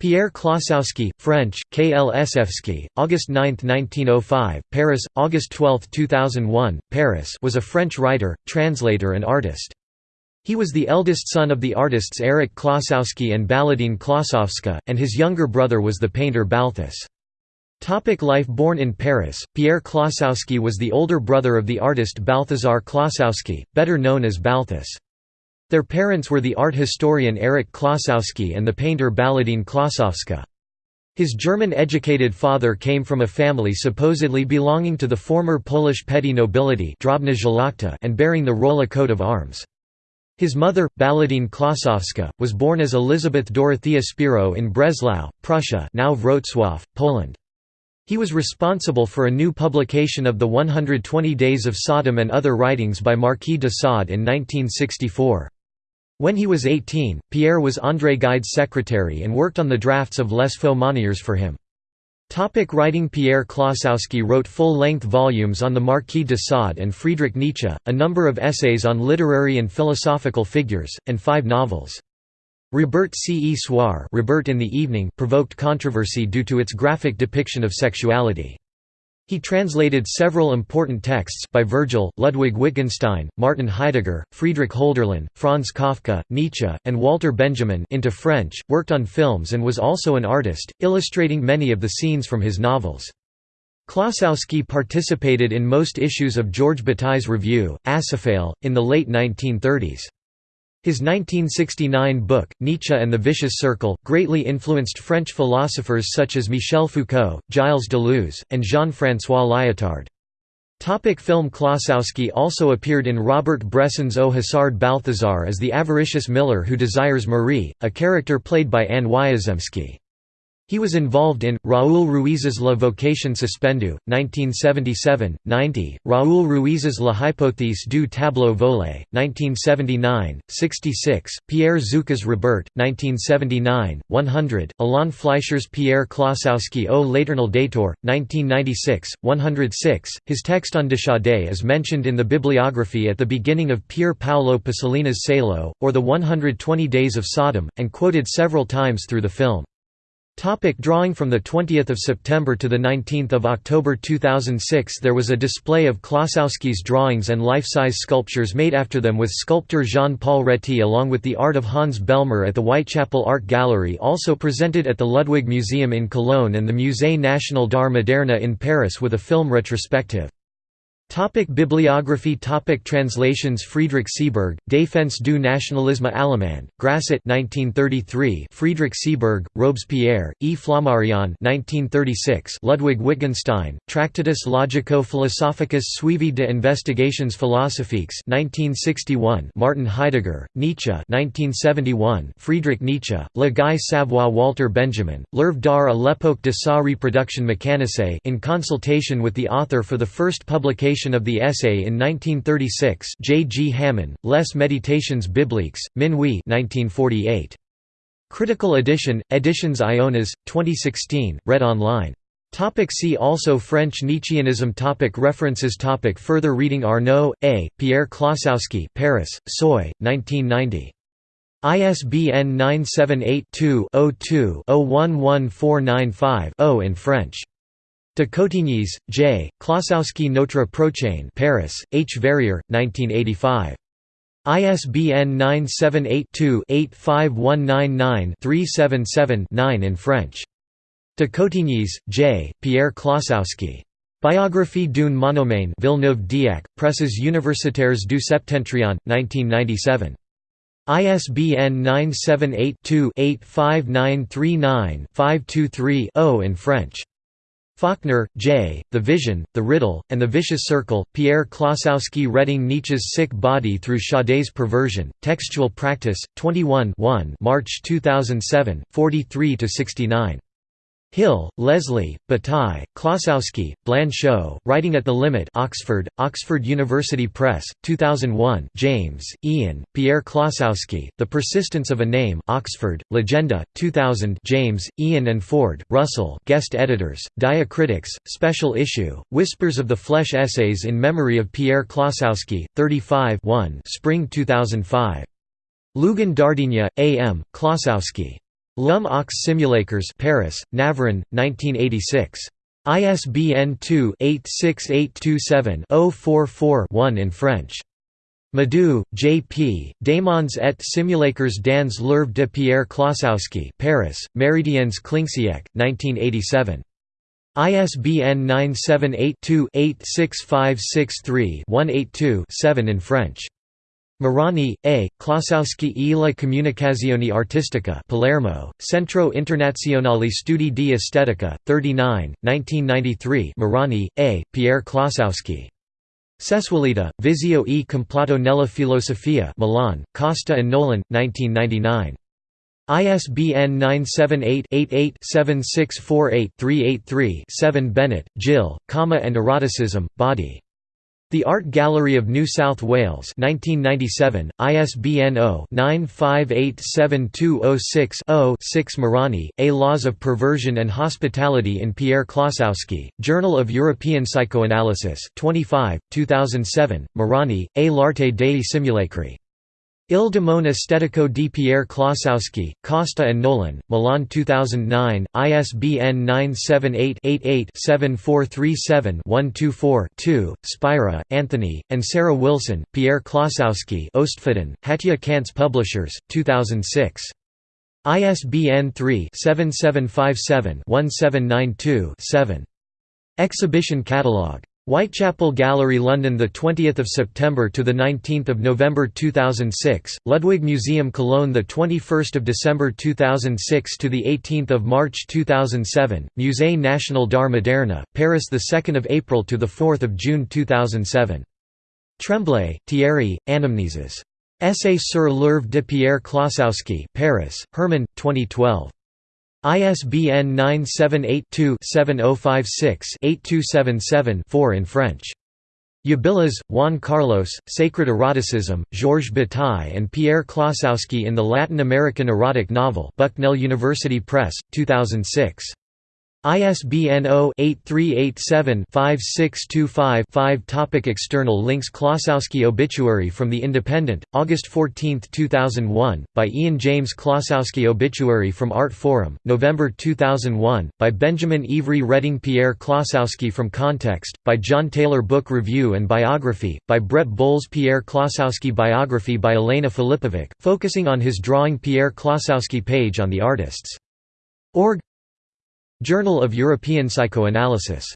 Pierre Klossowski, French, Klsevsky, August 9, 1905, Paris, August 12, 2001, Paris was a French writer, translator and artist. He was the eldest son of the artists Erich Klossowski and Baladine Klossowska, and his younger brother was the painter Balthus. Topic life Born in Paris, Pierre Klossowski was the older brother of the artist Balthazar Klossowski, better known as Balthus. Their parents were the art historian Erich Klossowski and the painter Baladine Klossowska. His German-educated father came from a family supposedly belonging to the former Polish petty nobility and bearing the Rola coat of arms. His mother, Baladine Klossowska, was born as Elizabeth Dorothea Spiro in Breslau, Prussia now Wrocław, Poland. He was responsible for a new publication of the 120 Days of Sodom and other writings by Marquis de Sade in 1964. When he was 18, Pierre was André Gide's secretary and worked on the drafts of Les Faux-Monnayeurs for him. Topic writing Pierre Klossowski wrote full-length volumes on the Marquis de Sade and Friedrich Nietzsche, a number of essays on literary and philosophical figures, and five novels. Robert C. E. Soir Robert in the Evening provoked controversy due to its graphic depiction of sexuality. He translated several important texts by Virgil, Ludwig Wittgenstein, Martin Heidegger, Friedrich Hölderlin, Franz Kafka, Nietzsche, and Walter Benjamin into French, worked on films and was also an artist, illustrating many of the scenes from his novels. Klossowski participated in most issues of Georges Bataille's review, Acéphale, in the late 1930s. His 1969 book, Nietzsche and the Vicious Circle, greatly influenced French philosophers such as Michel Foucault, Gilles Deleuze, and Jean-François Lyotard. Topic film Klossowski also appeared in Robert Bresson's Au Hasard Balthazar as the avaricious miller who desires Marie, a character played by Anne Wiazemsky. He was involved in, Raoul Ruiz's La Vocation Suspendu, 1977, 90, Raoul Ruiz's La Hypothèse du tableau volé, 1979, 66, Pierre Zucca's Robert, 1979, 100, Alain Fleischer's Pierre Klossowski au l'éternel Dator, 1996, 106. His text on de Sade is mentioned in the bibliography at the beginning of Pier Paolo Pasolini's Salo, or the 120 Days of Sodom, and quoted several times through the film. Topic drawing From 20 September to 19 October 2006 there was a display of Klossowski's drawings and life-size sculptures made after them with sculptor Jean-Paul Réty along with the art of Hans Bellmer at the Whitechapel Art Gallery also presented at the Ludwig Museum in Cologne and the Musée National d'Art Moderne in Paris with a film retrospective. Topic bibliography Topic Translations Friedrich Sieburg, Défense du nationalisme allemand, Grasset 1933 Friedrich Sieburg, Robespierre, E. Flammarion 1936 Ludwig Wittgenstein, Tractatus logico-philosophicus suivi de investigations philosophiques 1961 Martin Heidegger, Nietzsche 1971 Friedrich Nietzsche, Le Gai Savoir Walter Benjamin, L'œuvre d'art à l'époque de sa reproduction mécanisée in consultation with the author for the first publication of the essay in 1936 J. G. Hamann, Les Méditations bibliques, Minuit 1948. Critical edition, Editions Ionas, 2016, read online. Topic see also French Nietzscheanism topic References topic Further reading Arnaud, A., Pierre Klossowski Paris, Seuil, 1990. ISBN 978 2 2 011495 0 in French. Decottignies, J., Klossowski Notre Prochain Paris, H. Veyrier, 1985. ISBN 978-2-85199-377-9 in French. Decottignies, J., Pierre Klossowski. Biographie d'une monomane Villeneuve-d'Ascq, Presses universitaires du Septentrion, 1997. ISBN 978 2 85939 523 in French. Faulkner, J., The Vision, The Riddle, and the Vicious Circle, Pierre Klossowski Reading Nietzsche's Sick Body Through Sade's Perversion, Textual Practice, 21 March 2007, 43–69. Hill, Leslie, Bataille, Klossowski, Blanchot, Writing at the Limit Oxford, Oxford University Press, 2001 James, Ian, Pierre Klossowski, The Persistence of a Name Oxford, Legenda, 2000 James, Ian and Ford, Russell guest editors, Diacritics, Special Issue, Whispers of the Flesh Essays in Memory of Pierre Klossowski, 35 1 Spring 2005. Lugan Dardigna, A. M., Klossowski. L'Homme aux Simulateurs Paris, Navarin, 1986. ISBN 2-86827-044-1 in French. Madou, J. P., Démons et simulateurs dans l'œuvre de Pierre Klossowski Paris, Méridiens Klincksieck, 1987. ISBN 978-2-86563-182-7 in French. Marani, A., Klossowski e la comunicazione artistica Palermo, Centro Internazionale Studi di Estetica, 39, 1993 Marani, A., Pierre Klossowski. Sessualita, Visio e Complato nella filosofia Milan, Costa and Nolan, 1999. ISBN 978-88-7648-383-7 Bennett, Jill, Comma and Eroticism, Body. The Art Gallery of New South Wales 1997, ISBN 0-9587206-0-6 Marani, A Laws of Perversion and Hospitality in Pierre Klossowski, Journal of European Psychoanalysis 25, 2007, Marani, A l'arte dei simulacri. Il Demone Estetico di Pierre Klossowski, Costa and Nolan, Milan 2009, ISBN 978-88-7437-124-2, Spira, Anthony, and Sarah Wilson, Pierre Klossowski Ostfildern, Hatje Cantz Publishers, 2006. ISBN 3-7757-1792-7. Exhibition Catalogue Whitechapel Gallery London the 20th of September to the 19th of November 2006 Ludwig Museum Cologne the 21st of December 2006 to the 18th of March 2007 Musée National d'Art Moderne Paris the 2nd of April to the 4th of June 2007 Tremblay Thierry Anamnesis. Essay sur l'œuvre de Pierre Klossowski Paris Hermann 2012 ISBN 978-2-7056-8277-4 in French. Ubilluz, Juan Carlos, Sacred Eroticism, Georges Bataille and Pierre Klossowski in the Latin American Erotic Novel Bucknell University Press, 2006. ISBN 0-8387-5625-5 Topic External links Klossowski Obituary from The Independent, August 14, 2001, by Ian James Klossowski Obituary from Artforum, November 2001, by Benjamin Ivry Reading Pierre Klossowski from Context, by John Taylor Book Review and Biography, by Brett Bowles Pierre Klossowski Biography by Elena Filipovic, focusing on his drawing Pierre Klossowski page on the artists. Org Journal of European Psychoanalysis